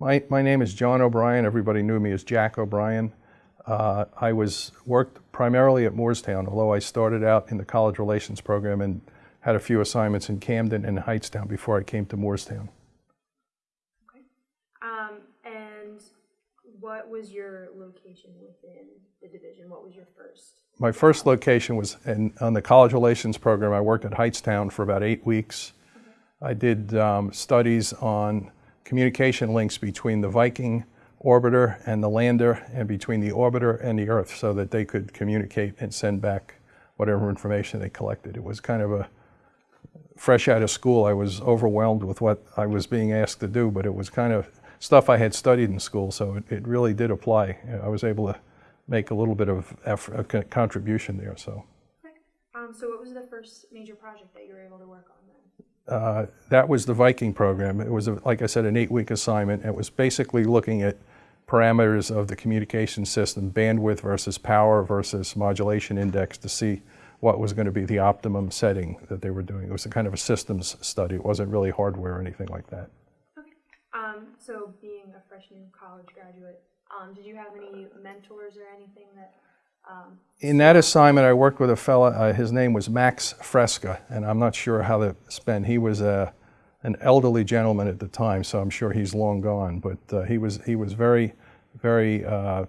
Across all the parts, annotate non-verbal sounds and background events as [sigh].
My, my name is John O'Brien. Everybody knew me as Jack O'Brien. Uh, I was worked primarily at Moorestown, although I started out in the college relations program and had a few assignments in Camden and Hightstown before I came to Moorestown. Okay. Um, and what was your location within the division? What was your first? My first location was in, on the college relations program. I worked at Hightstown for about eight weeks. I did um, studies on communication links between the Viking orbiter and the lander and between the orbiter and the Earth so that they could communicate and send back whatever information they collected. It was kind of a fresh out of school. I was overwhelmed with what I was being asked to do, but it was kind of stuff I had studied in school, so it, it really did apply. I was able to make a little bit of effort, contribution there. So. Okay. Um, so what was the first major project that you were able to work on then? Uh, that was the Viking program. It was, a, like I said, an eight-week assignment. It was basically looking at parameters of the communication system, bandwidth versus power versus modulation index to see what was going to be the optimum setting that they were doing. It was a kind of a systems study. It wasn't really hardware or anything like that. Okay. Um, so being a fresh new college graduate, um, did you have any mentors or anything that in that assignment, I worked with a fella, uh, his name was Max Fresca, and I'm not sure how to spend. He was a, an elderly gentleman at the time, so I'm sure he's long gone, but uh, he, was, he was very, very uh,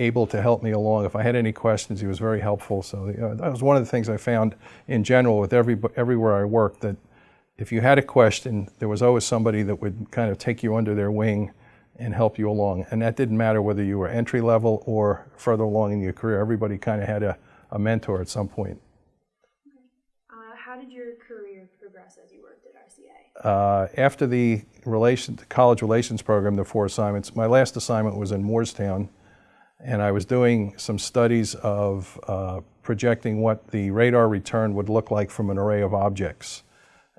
able to help me along. If I had any questions, he was very helpful. So that was one of the things I found in general with every, everywhere I worked, that if you had a question, there was always somebody that would kind of take you under their wing and help you along. And that didn't matter whether you were entry level or further along in your career. Everybody kind of had a, a mentor at some point. Uh, how did your career progress as you worked at RCA? Uh, after the, relation, the college relations program, the four assignments, my last assignment was in Moorestown, and I was doing some studies of uh, projecting what the radar return would look like from an array of objects.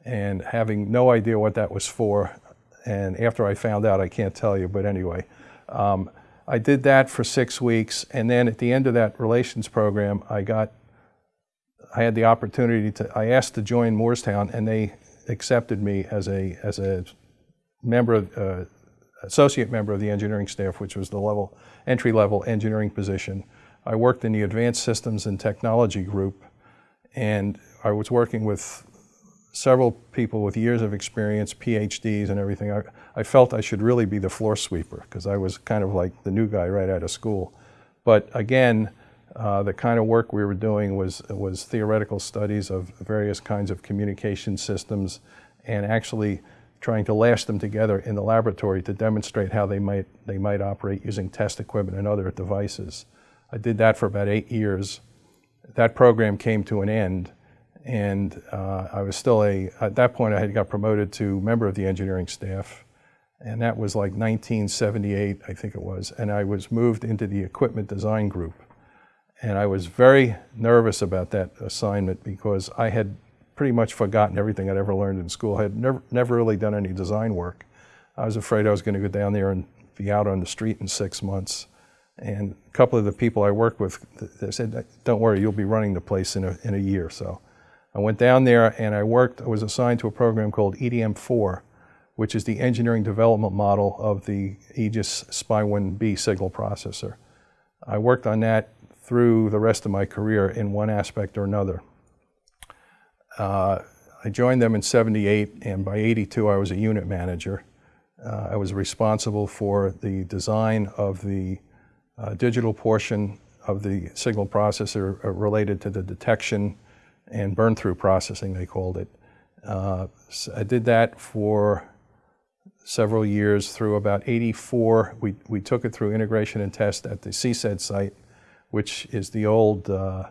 And having no idea what that was for, and after I found out, I can't tell you, but anyway. Um, I did that for six weeks, and then at the end of that relations program, I got, I had the opportunity to, I asked to join Moorestown, and they accepted me as a, as a member of, uh, associate member of the engineering staff, which was the level, entry-level engineering position. I worked in the Advanced Systems and Technology group, and I was working with several people with years of experience, PhDs and everything. I, I felt I should really be the floor sweeper because I was kind of like the new guy right out of school. But again, uh, the kind of work we were doing was, was theoretical studies of various kinds of communication systems and actually trying to lash them together in the laboratory to demonstrate how they might, they might operate using test equipment and other devices. I did that for about eight years. That program came to an end and uh, I was still a, at that point I had got promoted to member of the engineering staff, and that was like 1978, I think it was, and I was moved into the equipment design group. And I was very nervous about that assignment because I had pretty much forgotten everything I'd ever learned in school. I had never, never really done any design work. I was afraid I was going to go down there and be out on the street in six months. And a couple of the people I worked with, they said, don't worry, you'll be running the place in a, in a year. So I went down there and I worked, I was assigned to a program called EDM4, which is the engineering development model of the Aegis Spy-1B signal processor. I worked on that through the rest of my career in one aspect or another. Uh, I joined them in 78 and by 82 I was a unit manager. Uh, I was responsible for the design of the uh, digital portion of the signal processor uh, related to the detection and burn through processing, they called it. Uh, so I did that for several years through about 84. We, we took it through integration and test at the CSED site, which is the old uh,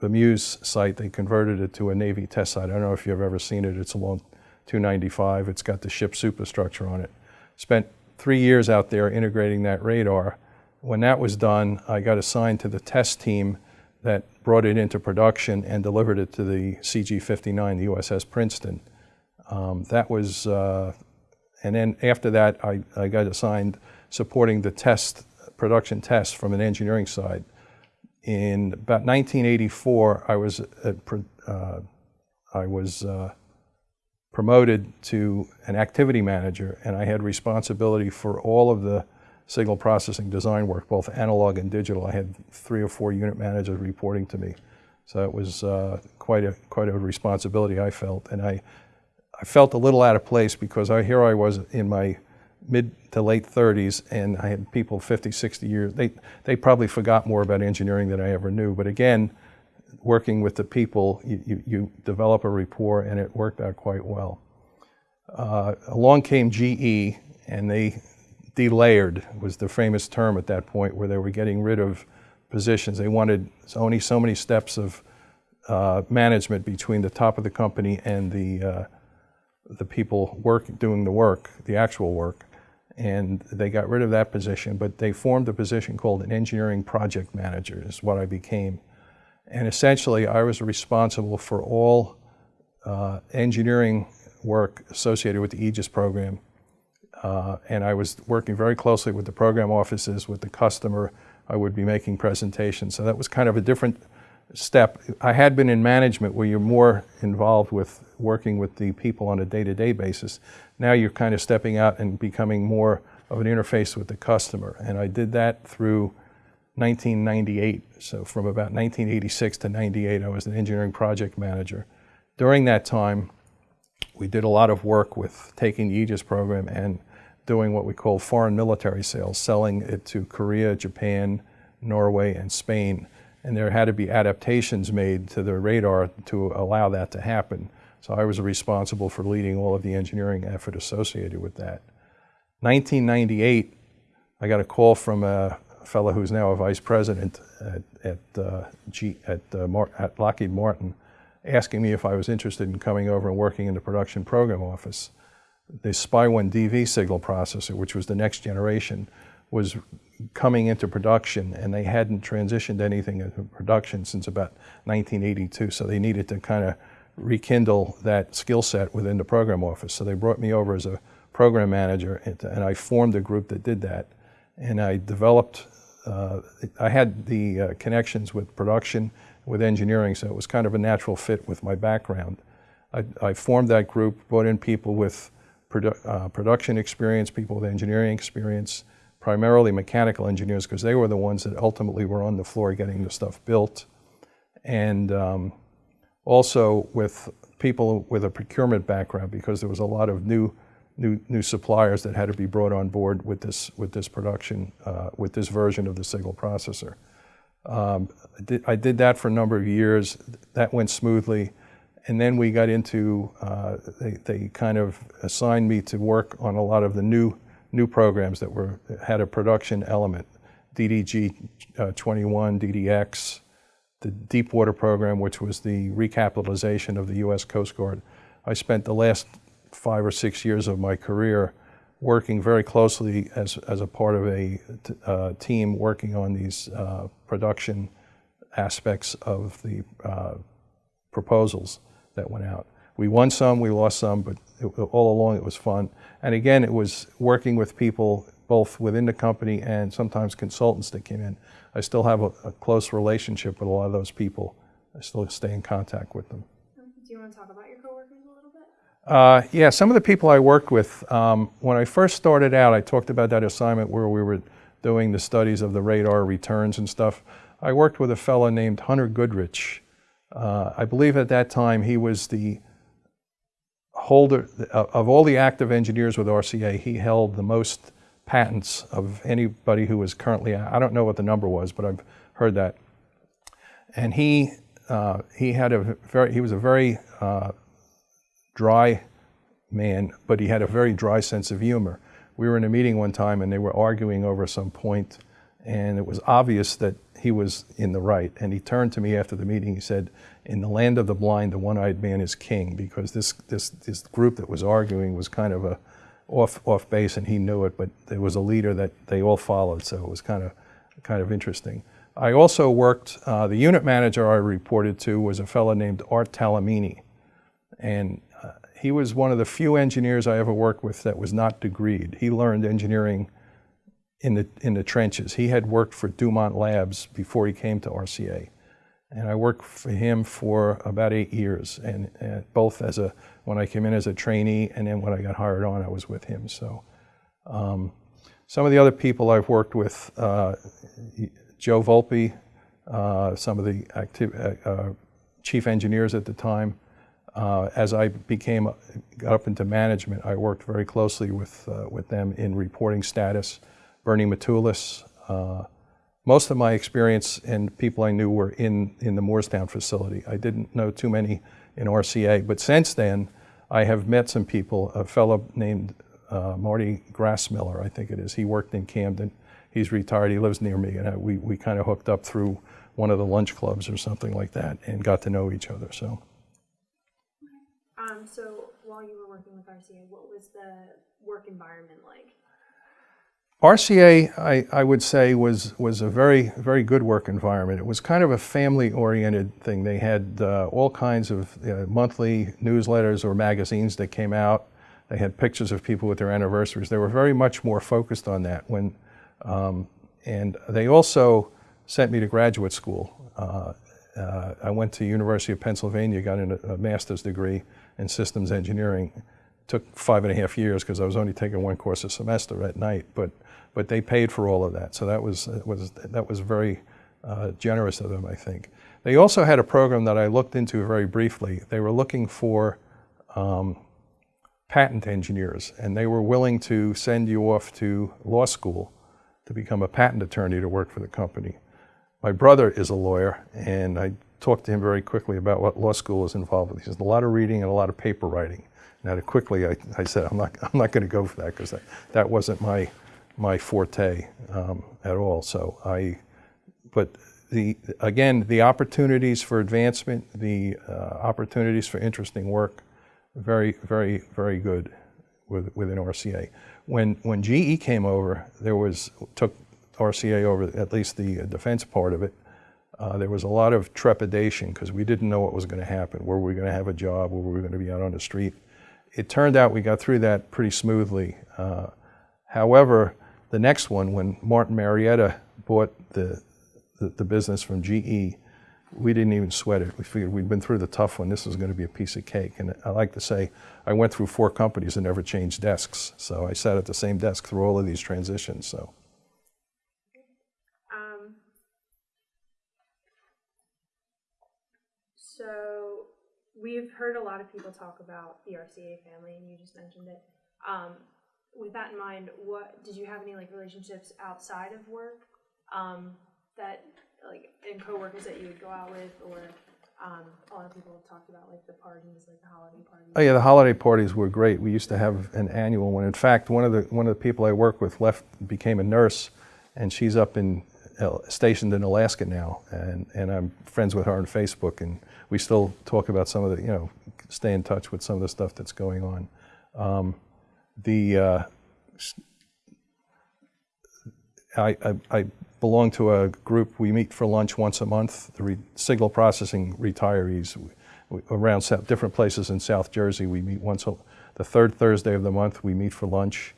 BMEWS site. They converted it to a Navy test site. I don't know if you've ever seen it. It's along 295. It's got the ship superstructure on it. Spent three years out there integrating that radar. When that was done, I got assigned to the test team that brought it into production and delivered it to the CG-59, the USS Princeton. Um, that was, uh, and then after that, I, I got assigned supporting the test, production test from an engineering side. In about 1984, I was, at, uh, I was uh, promoted to an activity manager, and I had responsibility for all of the signal processing design work, both analog and digital. I had three or four unit managers reporting to me. So it was uh, quite, a, quite a responsibility I felt. And I, I felt a little out of place because I, here I was in my mid to late 30s and I had people 50, 60 years. They, they probably forgot more about engineering than I ever knew. But again, working with the people, you, you, you develop a rapport and it worked out quite well. Uh, along came GE and they delayered was the famous term at that point where they were getting rid of positions. They wanted only so many steps of uh, management between the top of the company and the, uh, the people work, doing the work, the actual work. And they got rid of that position, but they formed a position called an engineering project manager is what I became. And essentially, I was responsible for all uh, engineering work associated with the Aegis program. Uh, and I was working very closely with the program offices, with the customer. I would be making presentations. So that was kind of a different step. I had been in management where you're more involved with working with the people on a day-to-day basis. Now you're kind of stepping out and becoming more of an interface with the customer. And I did that through 1998. So from about 1986 to 98, I was an engineering project manager. During that time, we did a lot of work with taking the Aegis program and doing what we call foreign military sales, selling it to Korea, Japan, Norway, and Spain. And there had to be adaptations made to the radar to allow that to happen. So I was responsible for leading all of the engineering effort associated with that. 1998, I got a call from a fellow who's now a vice president at, at, uh, G, at, uh, at Lockheed Martin asking me if I was interested in coming over and working in the production program office. The SPY-1DV signal processor, which was the next generation, was coming into production and they hadn't transitioned anything into production since about 1982. So they needed to kind of rekindle that skill set within the program office. So they brought me over as a program manager and I formed a group that did that. And I developed, uh, I had the uh, connections with production with engineering, so it was kind of a natural fit with my background. I, I formed that group, brought in people with produ uh, production experience, people with engineering experience, primarily mechanical engineers, because they were the ones that ultimately were on the floor getting the stuff built. And um, also with people with a procurement background, because there was a lot of new new, new suppliers that had to be brought on board with this, with this production, uh, with this version of the signal processor. Um, I, did, I, did, that for a number of years. That went smoothly. And then we got into, uh, they, they kind of assigned me to work on a lot of the new, new programs that were, had a production element. DDG uh, 21, DDX, the Deepwater program, which was the recapitalization of the U.S. Coast Guard. I spent the last five or six years of my career working very closely as, as a part of a uh, team working on these uh, production aspects of the uh, proposals that went out. We won some, we lost some, but it, all along it was fun. And again, it was working with people both within the company and sometimes consultants that came in. I still have a, a close relationship with a lot of those people. I still stay in contact with them. Do you want to talk about your coworkers a little bit? Uh, yeah, some of the people I worked with, um, when I first started out, I talked about that assignment where we were doing the studies of the radar returns and stuff. I worked with a fellow named Hunter Goodrich. Uh, I believe at that time he was the holder, of all the active engineers with RCA, he held the most patents of anybody who was currently, I don't know what the number was, but I've heard that. And he, uh, he had a very, he was a very uh, dry man, but he had a very dry sense of humor. We were in a meeting one time and they were arguing over some point and it was obvious that he was in the right. And he turned to me after the meeting, he said, in the land of the blind, the one-eyed man is king because this, this, this group that was arguing was kind of a off, off base and he knew it, but there was a leader that they all followed, so it was kind of, kind of interesting. I also worked, uh, the unit manager I reported to was a fellow named Art Talamini. And he was one of the few engineers I ever worked with that was not degreed. He learned engineering in the, in the trenches. He had worked for Dumont Labs before he came to RCA. and I worked for him for about eight years, and, and both as a when I came in as a trainee, and then when I got hired on, I was with him. So, um, some of the other people I've worked with, uh, Joe Volpe, uh, some of the active, uh, uh, chief engineers at the time. Uh, as I became got up into management, I worked very closely with uh, with them in reporting status. Bernie Matulis. Uh, most of my experience and people I knew were in in the Moorestown facility. I didn't know too many in RCA, but since then, I have met some people. A fellow named uh, Marty Grassmiller, I think it is. He worked in Camden. He's retired. He lives near me, and I, we we kind of hooked up through one of the lunch clubs or something like that, and got to know each other. So. Um, so while you were working with RCA, what was the work environment like? RCA, I, I would say, was, was a very, very good work environment. It was kind of a family-oriented thing. They had uh, all kinds of uh, monthly newsletters or magazines that came out. They had pictures of people with their anniversaries. They were very much more focused on that. When, um, and they also sent me to graduate school. Uh, uh I went to University of Pennsylvania, got a, a master's degree in systems engineering. Took five and a half years because I was only taking one course a semester at night, but but they paid for all of that, so that was was that was very uh, generous of them, I think. They also had a program that I looked into very briefly. They were looking for um, patent engineers, and they were willing to send you off to law school to become a patent attorney to work for the company. My brother is a lawyer, and I talked to him very quickly about what law school is involved with. He says a lot of reading and a lot of paper writing. Now, quickly, I, I said I'm not I'm not going to go for that because that, that wasn't my my forte um, at all. So I, but the again the opportunities for advancement, the uh, opportunities for interesting work, very very very good with within RCA. When when GE came over, there was took RCA over at least the defense part of it uh, there was a lot of trepidation because we didn't know what was going to happen. Were we going to have a job? Were we going to be out on the street? It turned out we got through that pretty smoothly. Uh, however, the next one, when Martin Marietta bought the, the, the, business from GE, we didn't even sweat it. We figured we'd been through the tough one. This was going to be a piece of cake. And I like to say, I went through four companies and never changed desks. So I sat at the same desk through all of these transitions. So. So we've heard a lot of people talk about the RCA family, and you just mentioned it. Um, with that in mind, what did you have any like relationships outside of work um, that like and coworkers that you would go out with, or um, a lot of people talked about like the parties, like the holiday parties. Oh yeah, the holiday parties were great. We used to have an annual one. In fact, one of the one of the people I work with left became a nurse, and she's up in stationed in Alaska now, and, and I'm friends with her on Facebook, and we still talk about some of the, you know, stay in touch with some of the stuff that's going on. Um, the uh, I, I, I, belong to a group. We meet for lunch once a month. The signal processing retirees around south, different places in South Jersey. We meet once a, the third Thursday of the month. We meet for lunch,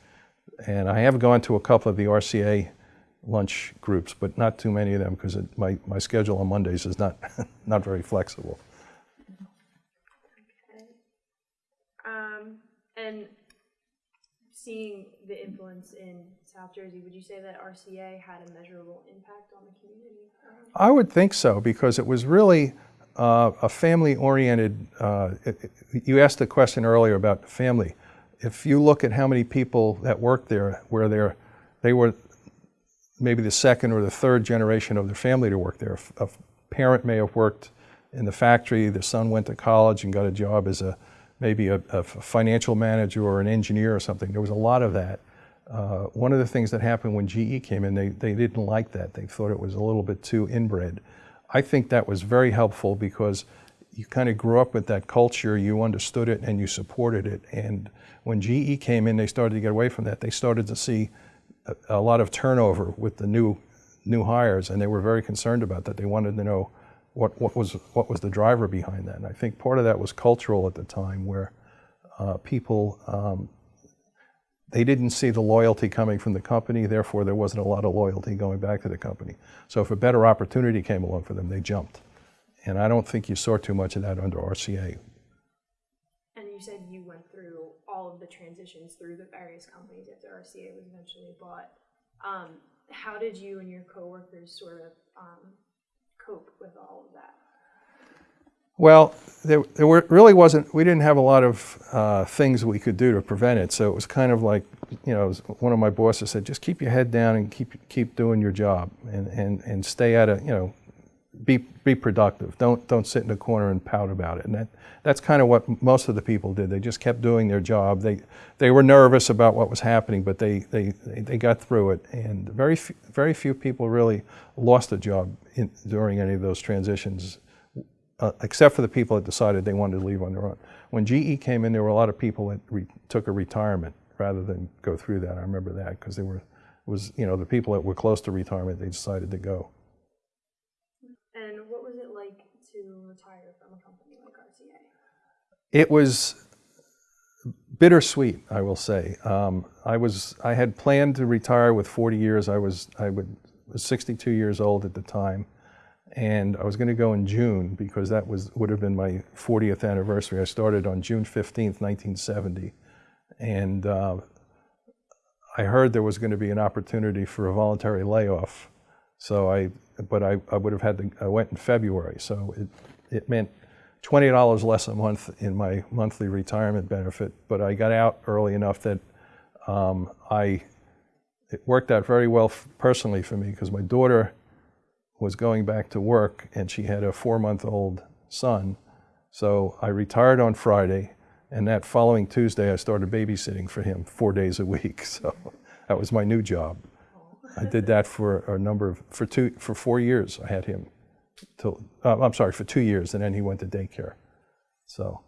and I have gone to a couple of the RCA lunch groups, but not too many of them because my, my schedule on Mondays is not, [laughs] not very flexible. Okay. Um, and seeing the influence in South Jersey, would you say that RCA had a measurable impact on the community? I would think so because it was really uh, a family-oriented, uh, you asked the question earlier about family. If you look at how many people that worked there, where they're, they were maybe the second or the third generation of their family to work there. A parent may have worked in the factory, the son went to college and got a job as a maybe a, a financial manager or an engineer or something. There was a lot of that. Uh, one of the things that happened when GE came in, they, they didn't like that. They thought it was a little bit too inbred. I think that was very helpful because you kind of grew up with that culture, you understood it, and you supported it. And when GE came in, they started to get away from that. They started to see a, lot of turnover with the new new hires, and they were very concerned about that. They wanted to know what, what was what was the driver behind that. And I think part of that was cultural at the time, where uh, people um, they didn't see the loyalty coming from the company. Therefore, there wasn't a lot of loyalty going back to the company. So if a better opportunity came along for them, they jumped. And I don't think you saw too much of that under RCA. And you said you went through all of the transitions through the various companies after RCA was eventually bought. Um, how did you and your coworkers sort of um, cope with all of that? Well, there, there were, really wasn't, we didn't have a lot of uh, things we could do to prevent it. So it was kind of like, you know, one of my bosses said, just keep your head down and keep, keep doing your job and, and, and stay at it, you know, be, be productive. Don't, don't sit in a corner and pout about it. And that, that's kind of what most of the people did. They just kept doing their job. They, they were nervous about what was happening, but they, they, they, they got through it. And very, f- very few people really lost a job in, during any of those transitions uh, except for the people that decided they wanted to leave on their own. When GE came in, there were a lot of people that took a retirement rather than go through that. I remember that because there were was you know the people that were close to retirement they decided to go. And what was it like to retire from a company like RCA? It was bittersweet, I will say. Um, I was I had planned to retire with 40 years. I was I would, was 62 years old at the time and I was going to go in June because that was would have been my 40th anniversary. I started on June 15th, 1970, and uh, I heard there was going to be an opportunity for a voluntary layoff. So I, but I, I would have had to. I went in February, so it it meant twenty dollars less a month in my monthly retirement benefit. But I got out early enough that um, I it worked out very well personally for me because my daughter was going back to work and she had a four month old son. So I retired on Friday, and that following Tuesday I started babysitting for him four days a week. [laughs] So that was my new job. I did that for a number of for two for four years. I had him till uh, I'm sorry for two years, and then he went to daycare. So.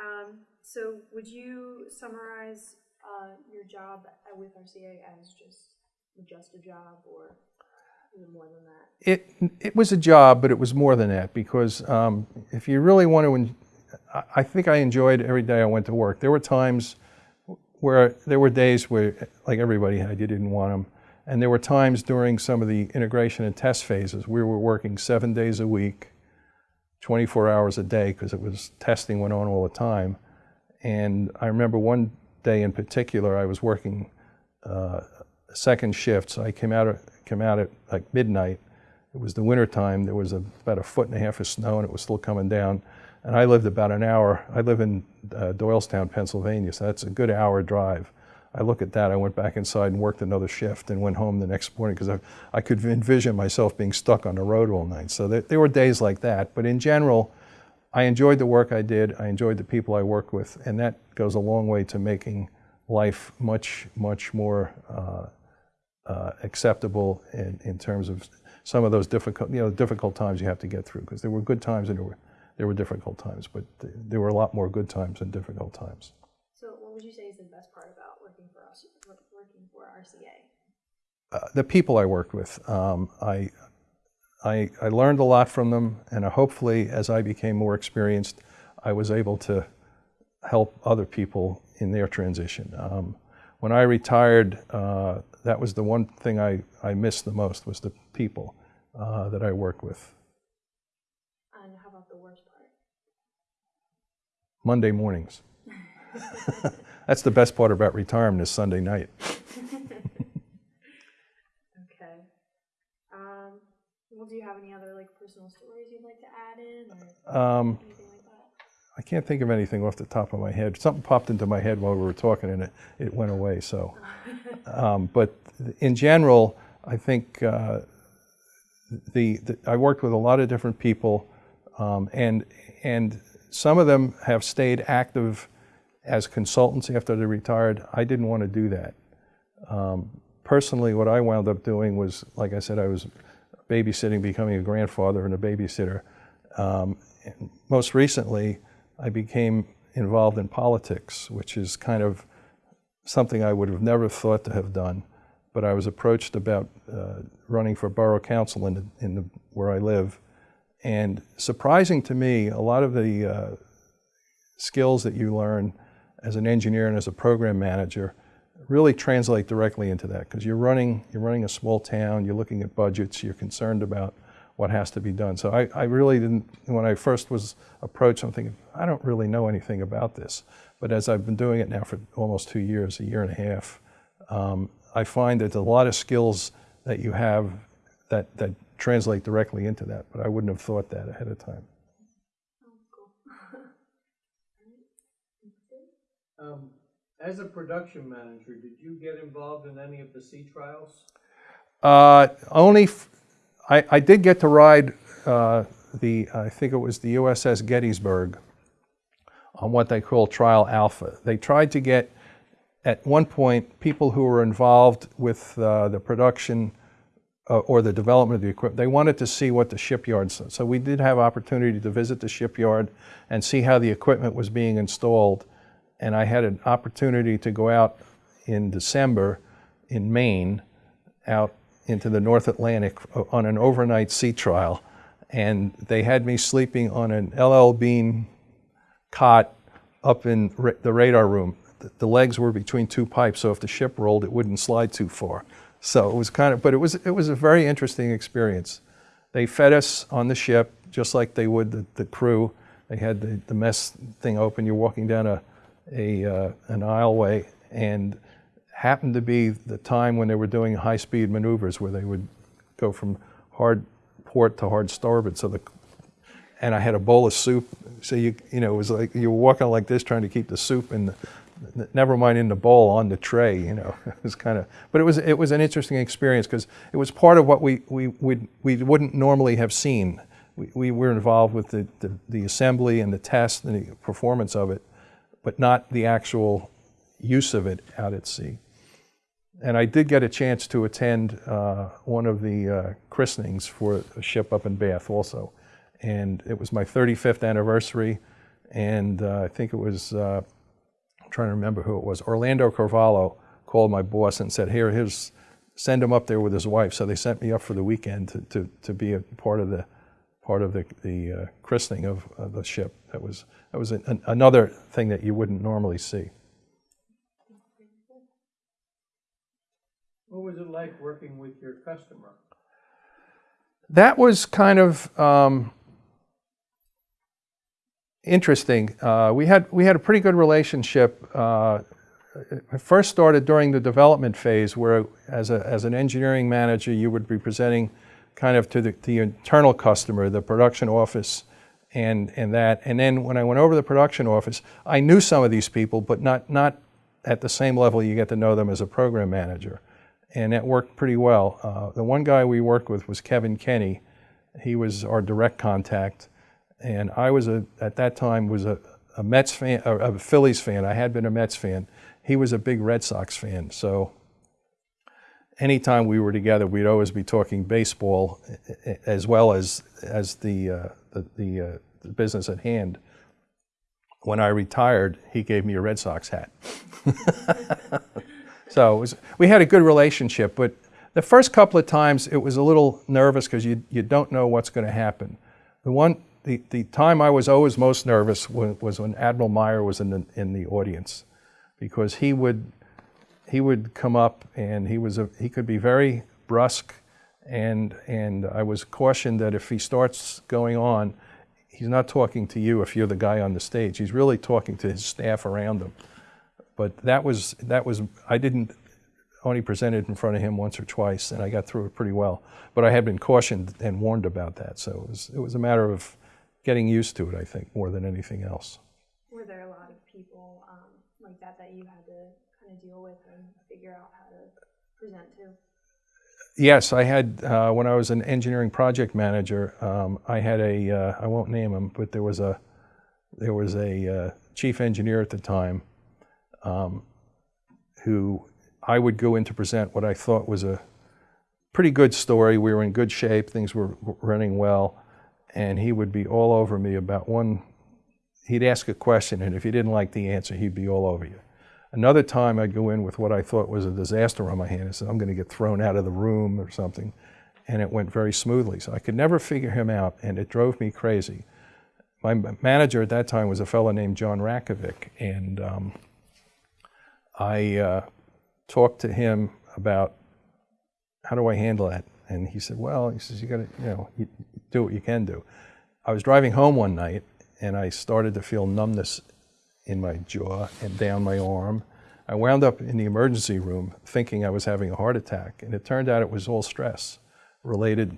Um, so would you summarize uh, your job with RCA as just just a job, or even more than that? It, it was a job, but it was more than that because um, if you really want to, I think I enjoyed every day I went to work. There were times where there were days where, like everybody had, you didn't want them. And there were times during some of the integration and test phases we were working seven days a week, 24 hours a day because it was testing went on all the time. And I remember one day in particular, I was working uh, second shift, so I came out came out at like midnight. It was the winter time. There was a, about a foot and a half of snow, and it was still coming down. And I lived about an hour. I live in uh, Doylestown, Pennsylvania, so that's a good hour drive. I look at that. I went back inside and worked another shift, and went home the next morning because I, I could envision myself being stuck on the road all night. So there, there were days like that. But in general, I enjoyed the work I did. I enjoyed the people I worked with, and that goes a long way to making life much, much more uh, uh, acceptable in, in terms of some of those difficult, you know, difficult times you have to get through. Because there were good times and there were, there were difficult times, but th- there were a lot more good times than difficult times. Would you say is the best part about working for us, working for RCA? Uh, the people I worked with, um, I, I, I learned a lot from them, and hopefully, as I became more experienced, I was able to help other people in their transition. Um, when I retired, uh, that was the one thing I, I missed the most was the people uh, that I worked with. And how about the worst part? Monday mornings. [laughs] That's the best part about retirement is Sunday night. [laughs] okay. Um, well, do you have any other like personal stories you'd like to add in, or um, anything like that? I can't think of anything off the top of my head. Something popped into my head while we were talking, and it, it went away. So, [laughs] um, but in general, I think uh, the, the, I worked with a lot of different people, um, and and some of them have stayed active as consultants after they retired. I didn't want to do that. Um, personally, what I wound up doing was, like I said, I was babysitting, becoming a grandfather and a babysitter. Um, and most recently, I became involved in politics, which is kind of something I would have never thought to have done. But I was approached about uh, running for borough council in, the, in the, where I live. And surprising to me, a lot of the uh, skills that you learn as an engineer and as a program manager really translate directly into that because you're running, you're running a small town, you're looking at budgets, you're concerned about what has to be done. So I, I really didn't, when I first was approached, I'm thinking, I don't really know anything about this. But as I've been doing it now for almost two years, a year and a half, um, I find that a lot of skills that you have that, that translate directly into that, but I wouldn't have thought that ahead of time. Um, As a production manager, did you get involved in any of the sea trials? Uh, only, I did get to ride uh, the, I think it was the USS Gettysburg on what they call Trial Alpha. They tried to get, at one point, people who were involved with uh, the production uh, or the development of the equipment, they wanted to see what the shipyards, so we did have opportunity to visit the shipyard and see how the equipment was being installed. And I had an opportunity to go out in December in Maine, out into the North Atlantic on an overnight sea trial. And they had me sleeping on an LL Bean cot up in the radar room. The- The legs were between two pipes, so if the ship rolled, it wouldn't slide too far. So it was kind of, but it was, it was a very interesting experience. They fed us on the ship, just like they would the, the crew. They had the, the mess thing open. You're walking down a, a uh, an aisleway, and happened to be the time when they were doing high-speed maneuvers, where they would go from hard port to hard starboard. So the and I had a bowl of soup. So you you know it was like you were walking like this trying to keep the soup in the never mind in the bowl on the tray. You know [laughs] it was kind of but it was it was an interesting experience because it was part of what we we would we wouldn't normally have seen. We, we were involved with the, the the assembly and the test and the performance of it, but not the actual use of it out at sea. And I did get a chance to attend uh, one of the uh, christenings for a ship up in Bath also. And it was my 35th anniversary. And uh, I think it was, uh, I'm trying to remember who it was, Orlando Carvalho called my boss and said, Here, here's, send him up there with his wife. So they sent me up for the weekend to, to, to be a part of the, part of the, the uh, christening of, of the ship. That was, that was an, another thing that you wouldn't normally see. What was it like working with your customer? that was kind of um, interesting. Uh, we had we had a pretty good relationship. Uh, it first started during the development phase, where as a as an engineering manager, you would be presenting kind of to the, the internal customer, the production office, and and that. And then when I went over to the production office, I knew some of these people, but not not at the same level you get to know them as a program manager and that worked pretty well. Uh, the one guy we worked with was Kevin Kenny. He was our direct contact, and I was a at that time was a, a Mets fan, a Phillies fan. I had been a Mets fan. He was a big Red Sox fan, so anytime we were together, we'd always be talking baseball as well as as the uh, the, the, uh, the business at hand. When I retired, he gave me a Red Sox hat. [laughs] So was, we had a good relationship, but the first couple of times it was a little nervous because you, you don't know what's going to happen. The one, the, the time I was always most nervous was, was when Admiral Meyer was in the, in the audience, because he would, he would come up and he was a, he could be very brusque, and and I was cautioned that if he starts going on, he's not talking to you if you're the guy on the stage. He's really talking to his staff around him but that was that was I didn't only presented in front of him once or twice, and I got through it pretty well. But I had been cautioned and warned about that, so it was it was a matter of getting used to it, I think, more than anything else. Were there a lot of people um, like that that you had to of deal with and figure out how to present to? Yes, I had uh, when I was an engineering project manager. Um, I had a uh, I won't name him, but there was a there was a uh, chief engineer at the time um, who I would go in to present what I thought was a pretty good story. We were in good shape, things were running well, and he would be all over me about one. He'd ask a question, and if he didn't like the answer, he'd be all over you. Another time, I'd go in with what I thought was a disaster on my hand. I said, I'm going to get thrown out of the room or something. And it went very smoothly. So I could never figure him out, and it drove me crazy. My manager at that time was a fellow named John Ratkovic, and um, I uh, talked to him about how do I handle that. And he said, well, he says, you got to, you know, you, do what you can do. I was driving home one night and I started to feel numbness in my jaw and down my arm. I wound up in the emergency room thinking I was having a heart attack, and it turned out it was all stress related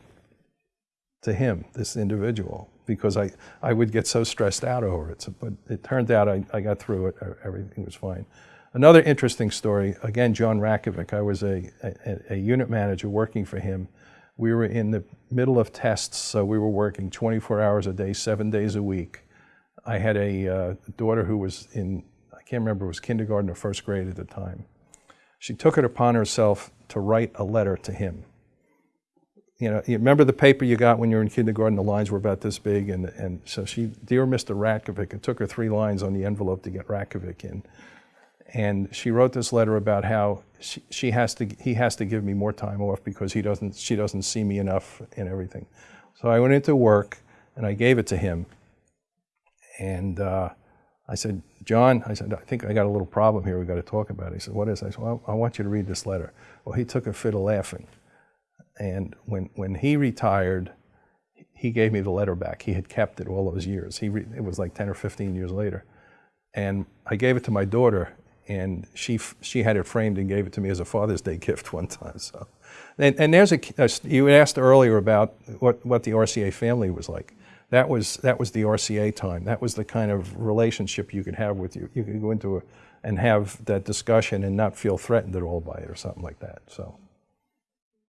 to him, this individual, because I, I would get so stressed out over it. So, but it turned out I, I got through it, everything was fine. Another interesting story, again, John Ratkovic, I was a, a, a unit manager working for him. We were in the middle of tests, so we were working 24 hours a day, seven days a week. I had a uh, daughter who was in, I can't remember, it was kindergarten or first grade at the time. She took it upon herself to write a letter to him. You know, you remember the paper you got when you were in kindergarten, the lines were about this big, and, and so she, Dear Mr. Ratkovic, it took her three lines on the envelope to get Ratkovic in. And she wrote this letter about how she, she has to, he has to give me more time off because he doesn't, she doesn't see me enough and everything. So I went into work and I gave it to him. And uh, I said, John, I said, I think I got a little problem here we've got to talk about. it. He said, what is it? I said, well, I want you to read this letter. Well, he took a fit of laughing. And when, when he retired, he gave me the letter back. He had kept it all those years. He it was like 10 or 15 years later. And I gave it to my daughter, and she, she had it framed and gave it to me as a Father's Day [laughs] gift one time. So, and, and there's a, a, you asked earlier about what, what the RCA family was like. That was, that was the RCA time. That was the kind of relationship you could have with you. You could go into a, and have that discussion and not feel threatened at all by it or something like that. So.